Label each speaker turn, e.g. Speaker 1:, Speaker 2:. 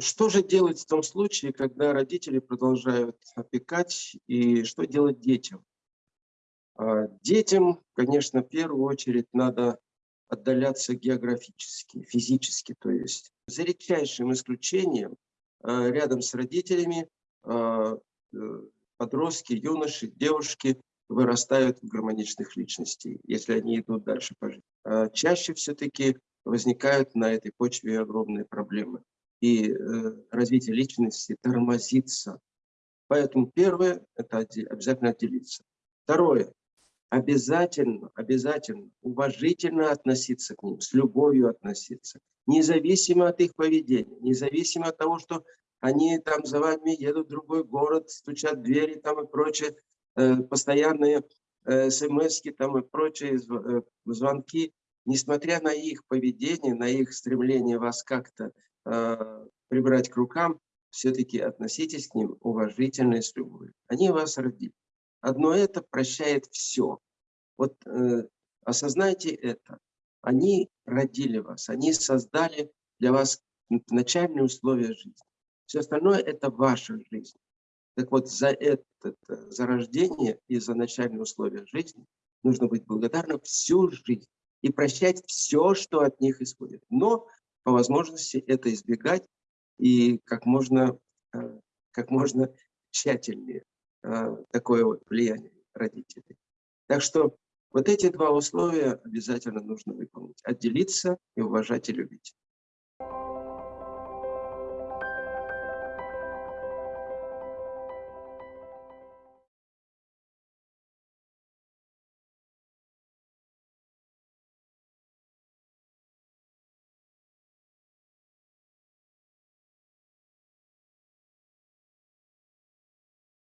Speaker 1: Что же делать в том случае, когда родители продолжают опекать, и что делать детям? А, детям, конечно, в первую очередь надо отдаляться географически, физически, то есть за редчайшим исключением а, рядом с родителями а, э, подростки, юноши, девушки вырастают в гармоничных личностей, если они идут дальше по жизни. Чаще все-таки возникают на этой почве огромные проблемы и э, развитие личности тормозится. Поэтому первое – это обязательно отделиться. Второе – обязательно, обязательно уважительно относиться к ним, с любовью относиться, независимо от их поведения, независимо от того, что они там за вами едут в другой город, стучат двери там и прочее, э, постоянные э, смс там и прочие звонки, несмотря на их поведение, на их стремление вас как-то прибрать к рукам, все-таки относитесь к ним уважительно и с любовью. Они вас родили. Одно это прощает все. Вот э, осознайте это. Они родили вас, они создали для вас начальные условия жизни. Все остальное – это ваша жизнь. Так вот, за это, за рождение и за начальные условия жизни нужно быть благодарным всю жизнь и прощать все, что от них исходит. Но по возможности это избегать и как можно, э, как можно тщательнее э, такое вот влияние родителей. Так что вот эти два условия обязательно нужно выполнить. Отделиться и уважать и любить.